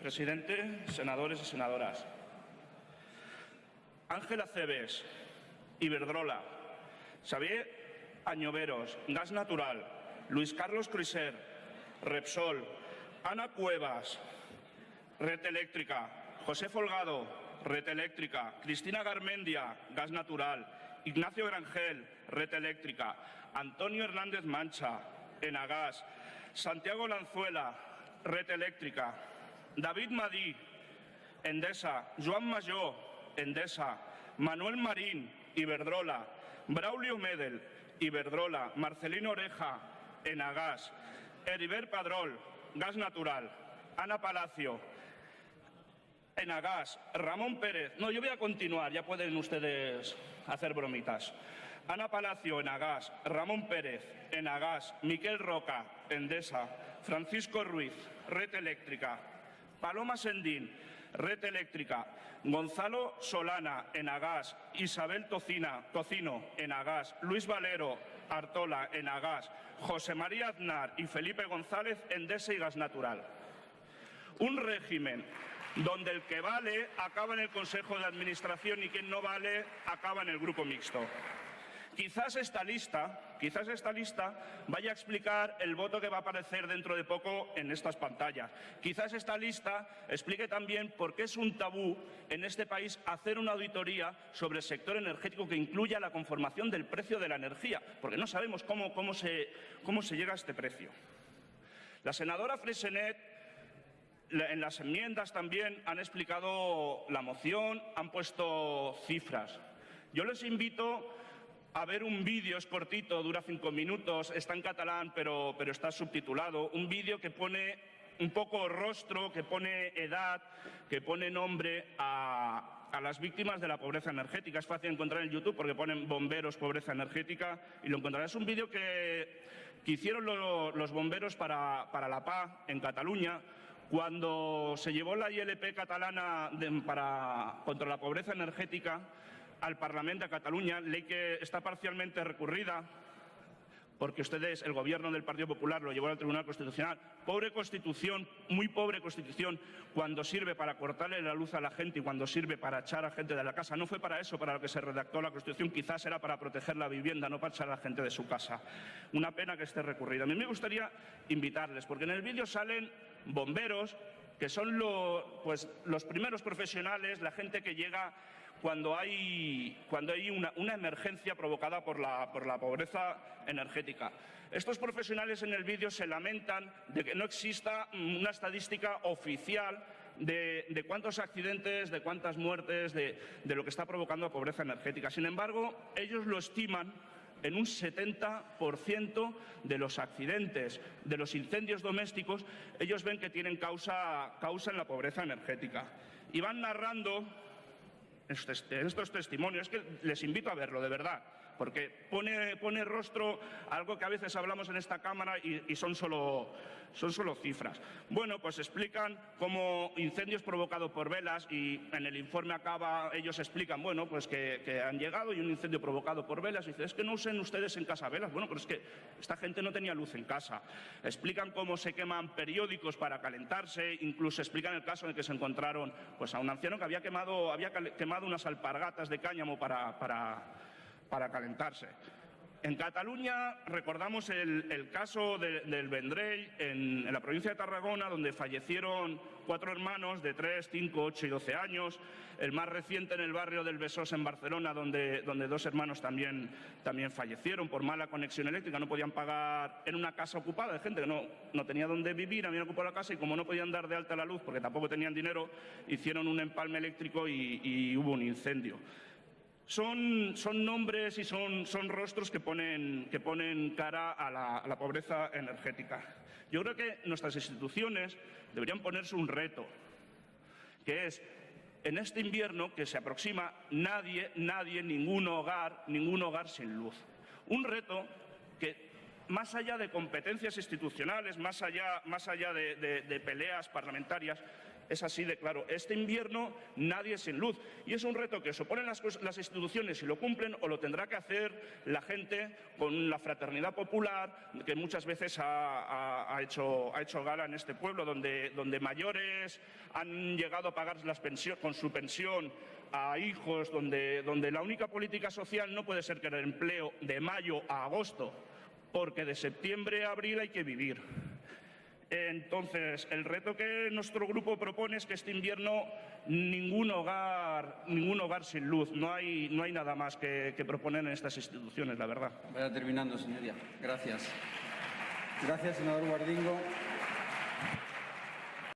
Presidente, senadores y senadoras. Ángela Cebes, Iberdrola, Xavier Añoveros, Gas Natural, Luis Carlos Criser, Repsol, Ana Cuevas, Red Eléctrica, José Folgado, Red Eléctrica, Cristina Garmendia, Gas Natural, Ignacio Grangel, Red Eléctrica, Antonio Hernández Mancha, Enagas, Santiago Lanzuela, Red Eléctrica, David Madí, Endesa, Joan Majó, Endesa, Manuel Marín, Iberdrola, Braulio Medel, Iberdrola, Marcelino Oreja, Enagas, Heriber Padrol, Gas Natural, Ana Palacio, Enagas, Ramón Pérez. No, yo voy a continuar, ya pueden ustedes hacer bromitas. Ana Palacio, Enagas, Ramón Pérez, Enagas, Miquel Roca, Endesa, Francisco Ruiz, Red Eléctrica, Paloma Sendín, Red Eléctrica, Gonzalo Solana, Enagas, Isabel Tocina, Tocino, Enagas, Luis Valero, Artola, Enagas, José María Aznar y Felipe González, Endesa y Gas Natural. Un régimen donde el que vale acaba en el Consejo de Administración y quien no vale acaba en el Grupo Mixto. Quizás esta lista, quizás esta lista vaya a explicar el voto que va a aparecer dentro de poco en estas pantallas. Quizás esta lista explique también por qué es un tabú en este país hacer una auditoría sobre el sector energético que incluya la conformación del precio de la energía, porque no sabemos cómo, cómo, se, cómo se llega a este precio. La senadora Fresenet en las enmiendas también han explicado la moción, han puesto cifras. Yo les invito a ver un vídeo, es cortito, dura cinco minutos, está en catalán pero, pero está subtitulado, un vídeo que pone un poco rostro, que pone edad, que pone nombre a, las víctimas de la pobreza energética. Es fácil encontrar en YouTube porque ponen bomberos, pobreza energética y lo encontrarás. Es un vídeo que, hicieron los bomberos para, para la paz en Cataluña cuando se llevó la ILP catalana contra la pobreza energética al Parlamento de Cataluña, ley que está parcialmente recurrida porque ustedes, el gobierno del Partido Popular, lo llevó al Tribunal Constitucional. Pobre Constitución, muy pobre Constitución, cuando sirve para cortarle la luz a la gente y cuando sirve para echar a gente de la casa. No fue para eso para lo que se redactó la Constitución, quizás era para proteger la vivienda, no para echar a la gente de su casa. Una pena que esté recurrida. A mí me gustaría invitarles, porque en el vídeo salen bomberos, que son pues, los primeros profesionales, la gente que llega cuando hay, cuando hay una, emergencia provocada por la, por la pobreza energética. Estos profesionales en el vídeo se lamentan de que no exista una estadística oficial de, cuántos accidentes, de cuántas muertes, de, de lo que está provocando la pobreza energética. Sin embargo, ellos lo estiman en un 70% de los accidentes, de los incendios domésticos, ellos ven que tienen causa, causa en la pobreza energética. Y van narrando estos testimonios, es que les invito a verlo, de verdad, porque pone, pone rostro algo que a veces hablamos en esta Cámara y, son, solo, son solo cifras. Bueno, pues explican cómo incendios provocados por velas y en el informe acaba, ellos explican, bueno, pues que, han llegado y un incendio provocado por velas y dicen, es que no usen ustedes en casa velas. Bueno, pero es que esta gente no tenía luz en casa. Explican cómo se queman periódicos para calentarse, incluso explican el caso en el que se encontraron pues, a un anciano que había quemado, había quemado unas alpargatas de cáñamo para, para calentarse. En Cataluña recordamos el, caso del Vendrell en, la provincia de Tarragona, donde fallecieron cuatro hermanos de 3, 5, 8 y 12 años. El más reciente en el barrio del Besós en Barcelona, donde, donde dos hermanos también, también fallecieron por mala conexión eléctrica. No podían pagar en una casa ocupada de gente que no, no tenía dónde vivir, habían ocupado la casa y como no podían dar de alta la luz porque tampoco tenían dinero, hicieron un empalme eléctrico y hubo un incendio son, nombres y son, rostros que ponen, cara a la, pobreza energética. Yo creo que nuestras instituciones deberían ponerse un reto, que es en este invierno que se aproxima nadie, nadie, ningún hogar, ningún hogar sin luz. Un reto que más allá de competencias institucionales, más allá de, peleas parlamentarias, Es así de claro. Este invierno nadie sin luz. Y es un reto que suponen las, las instituciones si lo cumplen o lo tendrá que hacer la gente con la fraternidad popular que muchas veces ha, hecho, gala en este pueblo, donde, mayores han llegado a pagar con su pensión a hijos, donde, donde la única política social no puede ser que el empleo de mayo a agosto, porque de septiembre a abril hay que vivir. Entonces, el reto que nuestro grupo propone es que este invierno ningún hogar, ningún hogar sin luz. No hay, no hay nada más que, que proponer en estas instituciones, la verdad. Vaya terminando, señoría. Gracias. Gracias, senador Guardingo.